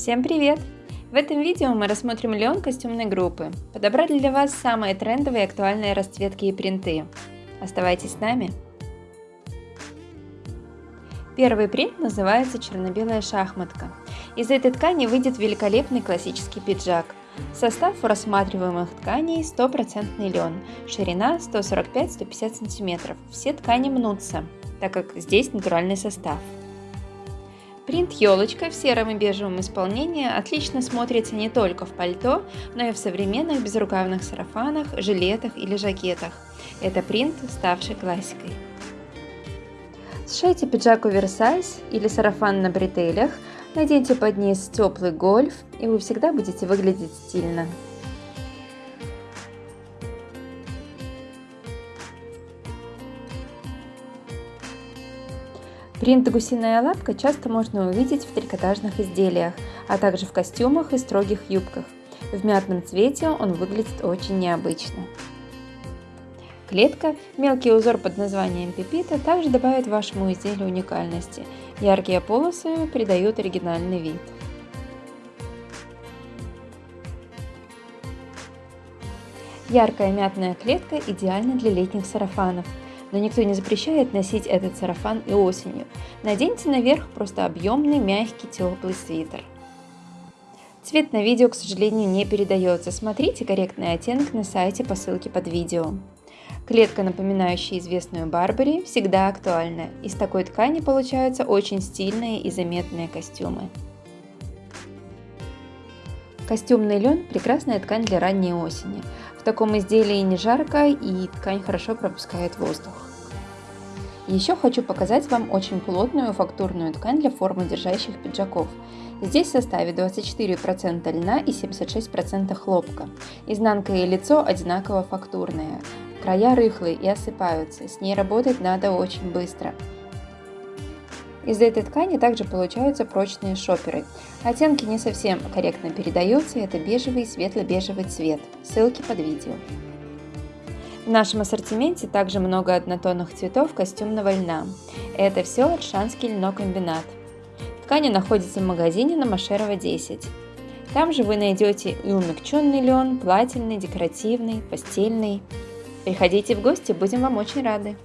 Всем привет! В этом видео мы рассмотрим лен костюмной группы. Подобрали для вас самые трендовые и актуальные расцветки и принты. Оставайтесь с нами! Первый принт называется черно-белая шахматка. Из этой ткани выйдет великолепный классический пиджак. Состав у рассматриваемых тканей 100% лен, ширина 145-150 см. Все ткани мнутся, так как здесь натуральный состав. Принт елочка в сером и бежевом исполнении отлично смотрится не только в пальто, но и в современных безрукавных сарафанах, жилетах или жакетах. Это принт, ставший классикой. Сшейте пиджак оверсайз или сарафан на бретелях, наденьте под низ теплый гольф, и вы всегда будете выглядеть стильно. Принт «Гусиная лапка» часто можно увидеть в трикотажных изделиях, а также в костюмах и строгих юбках. В мятном цвете он выглядит очень необычно. Клетка, мелкий узор под названием пипита, также добавит вашему изделию уникальности. Яркие полосы придают оригинальный вид. Яркая мятная клетка идеальна для летних сарафанов – но никто не запрещает носить этот сарафан и осенью. Наденьте наверх просто объемный, мягкий, теплый свитер. Цвет на видео, к сожалению, не передается. Смотрите корректный оттенок на сайте по ссылке под видео. Клетка, напоминающая известную Барбари, всегда актуальна. Из такой ткани получаются очень стильные и заметные костюмы. Костюмный лен – прекрасная ткань для ранней осени. В таком изделии не жарко и ткань хорошо пропускает воздух. Еще хочу показать вам очень плотную фактурную ткань для формы держащих пиджаков. Здесь в составе 24% льна и 76% хлопка. Изнанка и лицо одинаково фактурные. Края рыхлые и осыпаются, с ней работать надо очень быстро. Из этой ткани также получаются прочные шоперы. Оттенки не совсем корректно передаются, это бежевый и светло-бежевый цвет. Ссылки под видео. В нашем ассортименте также много однотонных цветов костюмного льна. Это все Аршанский льнокомбинат. Ткани находятся в магазине на Машерова 10. Там же вы найдете и умягченный лен, плательный, декоративный, постельный. Приходите в гости, будем вам очень рады.